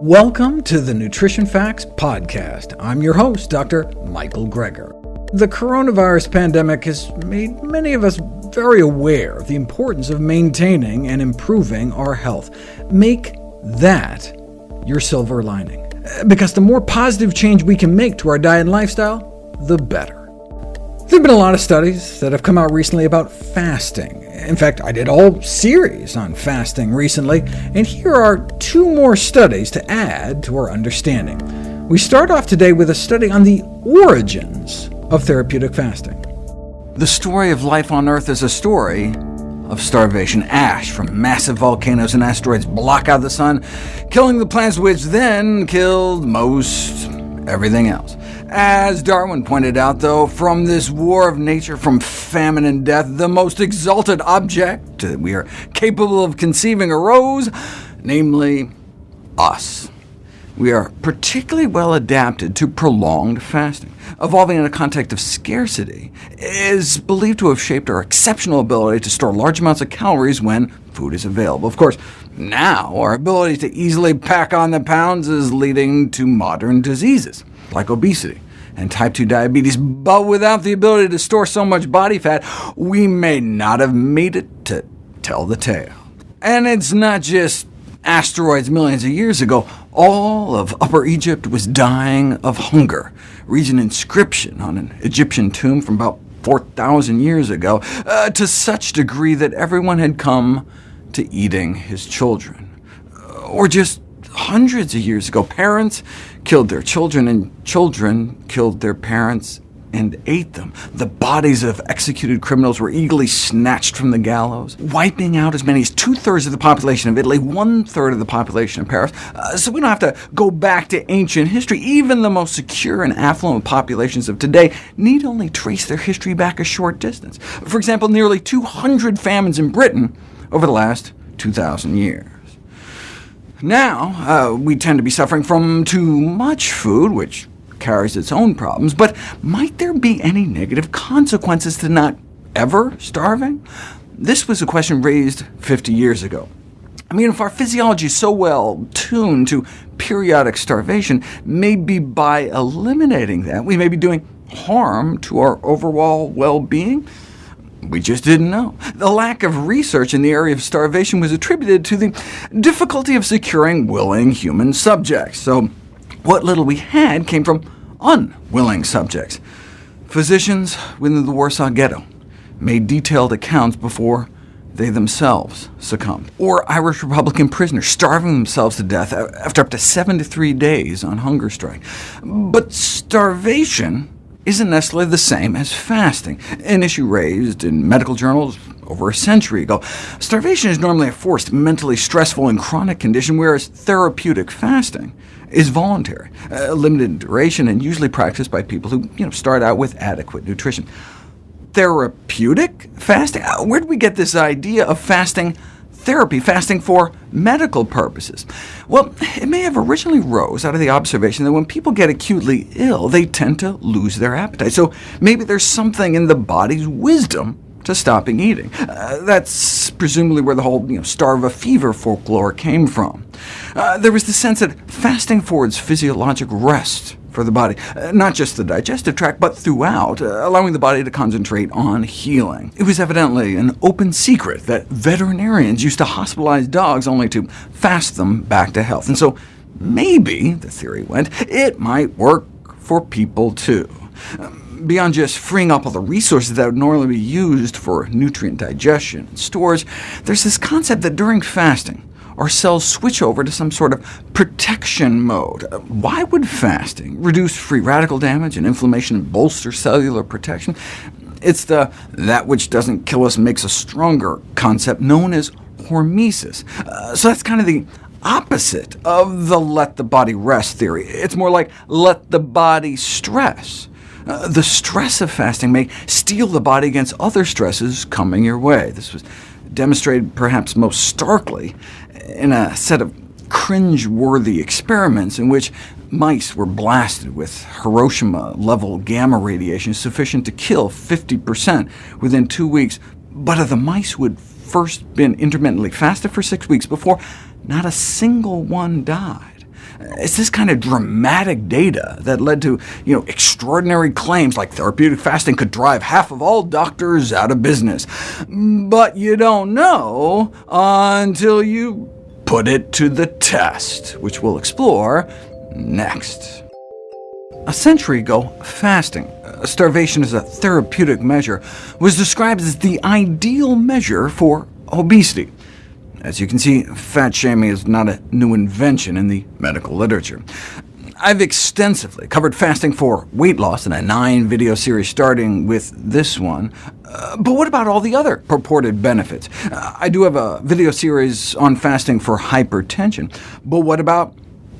Welcome to the Nutrition Facts Podcast. I'm your host, Dr. Michael Greger. The coronavirus pandemic has made many of us very aware of the importance of maintaining and improving our health. Make that your silver lining, because the more positive change we can make to our diet and lifestyle, the better. Have been a lot of studies that have come out recently about fasting. In fact, I did a whole series on fasting recently, and here are two more studies to add to our understanding. We start off today with a study on the origins of therapeutic fasting. The story of life on Earth is a story of starvation. Ash from massive volcanoes and asteroids block out the sun, killing the plants which then killed most everything else. As Darwin pointed out, though, from this war of nature, from famine and death, the most exalted object that we are capable of conceiving arose, namely us. We are particularly well adapted to prolonged fasting. Evolving in a context of scarcity is believed to have shaped our exceptional ability to store large amounts of calories when food is available. Of course, now our ability to easily pack on the pounds is leading to modern diseases like obesity and type 2 diabetes, but without the ability to store so much body fat, we may not have made it to tell the tale. And it's not just asteroids millions of years ago. All of Upper Egypt was dying of hunger. Reads an inscription on an Egyptian tomb from about 4,000 years ago, uh, to such degree that everyone had come to eating his children. Or just hundreds of years ago, parents killed their children, and children killed their parents and ate them. The bodies of executed criminals were eagerly snatched from the gallows, wiping out as many as two-thirds of the population of Italy, one-third of the population of Paris. Uh, so we don't have to go back to ancient history. Even the most secure and affluent populations of today need only trace their history back a short distance. For example, nearly 200 famines in Britain over the last 2,000 years. Now, uh, we tend to be suffering from too much food, which carries its own problems, but might there be any negative consequences to not ever starving? This was a question raised 50 years ago. I mean, if our physiology is so well tuned to periodic starvation, maybe by eliminating that, we may be doing harm to our overall well-being? We just didn't know. The lack of research in the area of starvation was attributed to the difficulty of securing willing human subjects, so what little we had came from unwilling subjects. Physicians within the Warsaw Ghetto made detailed accounts before they themselves succumbed. Or Irish Republican prisoners starving themselves to death after up to 73 days on hunger strike. But starvation isn't necessarily the same as fasting, an issue raised in medical journals over a century ago. Starvation is normally a forced, mentally stressful, and chronic condition, whereas therapeutic fasting is voluntary, uh, limited in duration, and usually practiced by people who you know, start out with adequate nutrition. Therapeutic fasting? Uh, where did we get this idea of fasting therapy, fasting for medical purposes? Well, it may have originally rose out of the observation that when people get acutely ill, they tend to lose their appetite. So maybe there's something in the body's wisdom to stopping eating. Uh, that's presumably where the whole you know, starve a fever folklore came from. Uh, there was the sense that fasting forwards physiologic rest for the body, uh, not just the digestive tract, but throughout, uh, allowing the body to concentrate on healing. It was evidently an open secret that veterinarians used to hospitalize dogs only to fast them back to health. And so maybe, the theory went, it might work for people too. Um, beyond just freeing up all the resources that would normally be used for nutrient digestion and storage, there's this concept that during fasting, our cells switch over to some sort of protection mode. Why would fasting reduce free radical damage and inflammation and bolster cellular protection? It's the that which doesn't kill us makes us stronger concept known as hormesis. Uh, so that's kind of the opposite of the let the body rest theory. It's more like let the body stress. Uh, the stress of fasting may steel the body against other stresses coming your way. This was demonstrated perhaps most starkly in a set of cringe-worthy experiments in which mice were blasted with Hiroshima-level gamma radiation sufficient to kill 50% within two weeks, but of the mice who had first been intermittently fasted for six weeks before, not a single one died. It's this kind of dramatic data that led to you know, extraordinary claims like therapeutic fasting could drive half of all doctors out of business. But you don't know until you put it to the test, which we'll explore next. A century ago, fasting, uh, starvation as a therapeutic measure, was described as the ideal measure for obesity. As you can see, fat shaming is not a new invention in the medical literature. I've extensively covered fasting for weight loss in a nine-video series starting with this one. Uh, but what about all the other purported benefits? Uh, I do have a video series on fasting for hypertension, but what about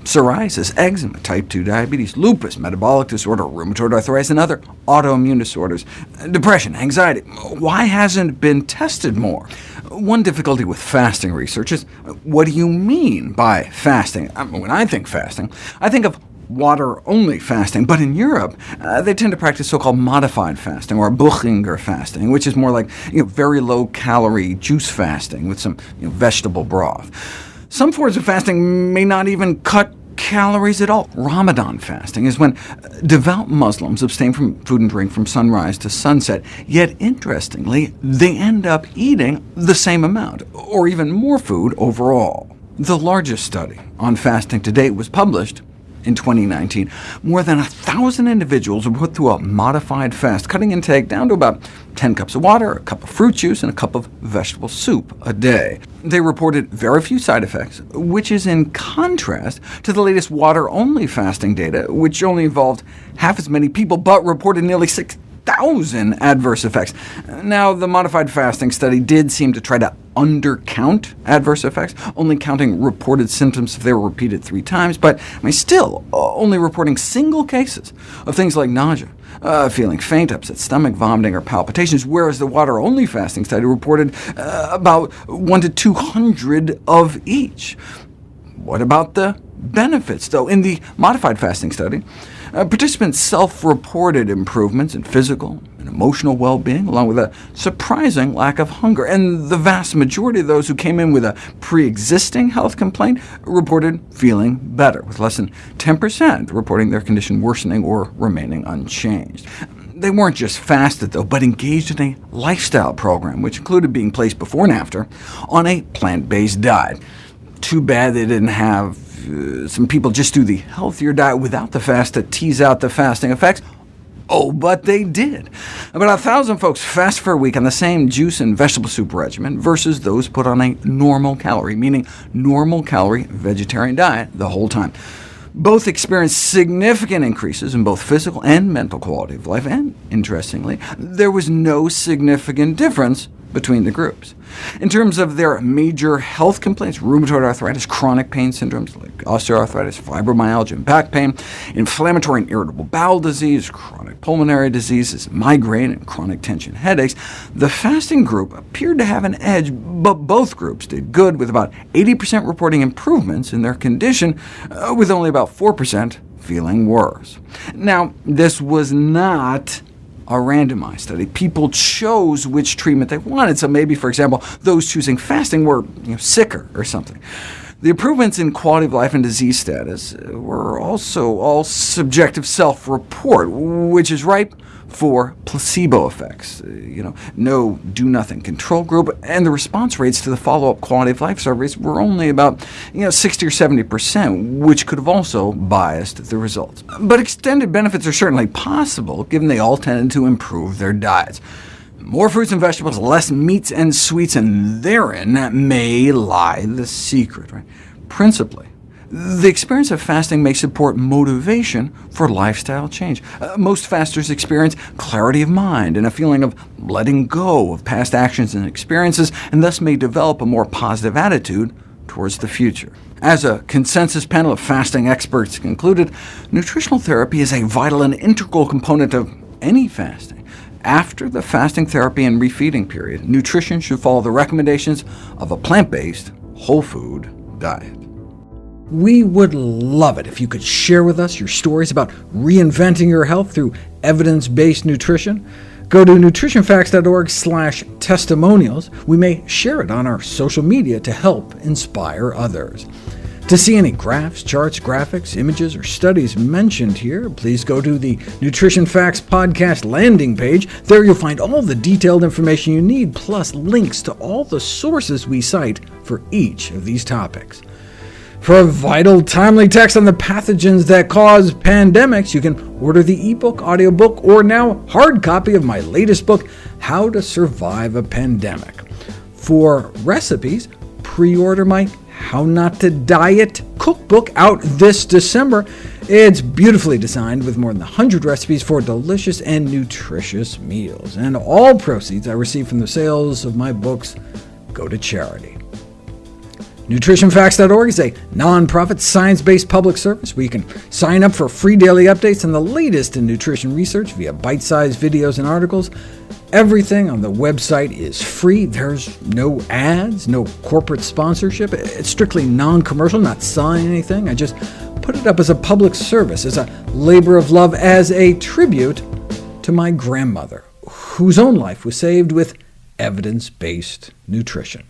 psoriasis, eczema, type 2 diabetes, lupus, metabolic disorder, rheumatoid arthritis, and other autoimmune disorders, depression, anxiety. Why hasn't it been tested more? One difficulty with fasting research is, what do you mean by fasting? I mean, when I think fasting, I think of water-only fasting, but in Europe, uh, they tend to practice so-called modified fasting, or Buchinger fasting, which is more like you know, very low-calorie juice fasting with some you know, vegetable broth. Some forms of fasting may not even cut calories at all. Ramadan fasting is when devout Muslims abstain from food and drink from sunrise to sunset, yet interestingly, they end up eating the same amount, or even more food overall. The largest study on fasting to date was published in 2019. More than 1,000 individuals were put through a modified fast, cutting intake down to about 10 cups of water, a cup of fruit juice, and a cup of vegetable soup a day. They reported very few side effects, which is in contrast to the latest water-only fasting data, which only involved half as many people, but reported nearly 6,000 adverse effects. Now, the modified fasting study did seem to try to undercount adverse effects, only counting reported symptoms if they were repeated three times, but I mean, still only reporting single cases of things like nausea, uh, feeling faint, upset stomach, vomiting, or palpitations, whereas the water-only fasting study reported uh, about 1 to 200 of each. What about the benefits, though? In the modified fasting study, uh, participants self-reported improvements in physical and emotional well-being, along with a surprising lack of hunger. And the vast majority of those who came in with a pre-existing health complaint reported feeling better, with less than 10% reporting their condition worsening or remaining unchanged. They weren't just fasted, though, but engaged in a lifestyle program, which included being placed before and after on a plant-based diet. Too bad they didn't have uh, some people just do the healthier diet without the fast to tease out the fasting effects. Oh, but they did. About a 1,000 folks fast for a week on the same juice and vegetable soup regimen versus those put on a normal calorie, meaning normal calorie vegetarian diet the whole time. Both experienced significant increases in both physical and mental quality of life, and interestingly, there was no significant difference between the groups. In terms of their major health complaints, rheumatoid arthritis, chronic pain syndromes like osteoarthritis, fibromyalgia, and back pain, inflammatory and irritable bowel disease, chronic pulmonary diseases, migraine, and chronic tension headaches, the fasting group appeared to have an edge, but both groups did good, with about 80% reporting improvements in their condition, uh, with only about 4% feeling worse. Now, this was not a randomized study. People chose which treatment they wanted, so maybe, for example, those choosing fasting were you know, sicker or something. The improvements in quality of life and disease status were also all subjective self-report, which is ripe for placebo effects, you know, no do-nothing control group, and the response rates to the follow-up quality of life surveys were only about you know, 60 or 70%, which could have also biased the results. But extended benefits are certainly possible, given they all tended to improve their diets. More fruits and vegetables, less meats and sweets, and therein may lie the secret. Right? Principally, the experience of fasting may support motivation for lifestyle change. Uh, most fasters experience clarity of mind and a feeling of letting go of past actions and experiences, and thus may develop a more positive attitude towards the future. As a consensus panel of fasting experts concluded, nutritional therapy is a vital and integral component of any fasting. After the fasting therapy and refeeding period, nutrition should follow the recommendations of a plant-based, whole food diet. We would love it if you could share with us your stories about reinventing your health through evidence-based nutrition. Go to nutritionfacts.org testimonials. We may share it on our social media to help inspire others. To see any graphs, charts, graphics, images, or studies mentioned here, please go to the Nutrition Facts Podcast landing page. There you'll find all the detailed information you need, plus links to all the sources we cite for each of these topics. For a vital, timely text on the pathogens that cause pandemics, you can order the ebook, audiobook, or now hard copy of my latest book, How to Survive a Pandemic. For recipes, pre-order my how Not to Diet cookbook out this December. It's beautifully designed with more than 100 recipes for delicious and nutritious meals, and all proceeds I receive from the sales of my books go to charity. NutritionFacts.org is a nonprofit, science-based public service where you can sign up for free daily updates on the latest in nutrition research via bite-sized videos and articles. Everything on the website is free. There's no ads, no corporate sponsorship. It's strictly non-commercial, not selling anything. I just put it up as a public service, as a labor of love, as a tribute to my grandmother, whose own life was saved with evidence-based nutrition.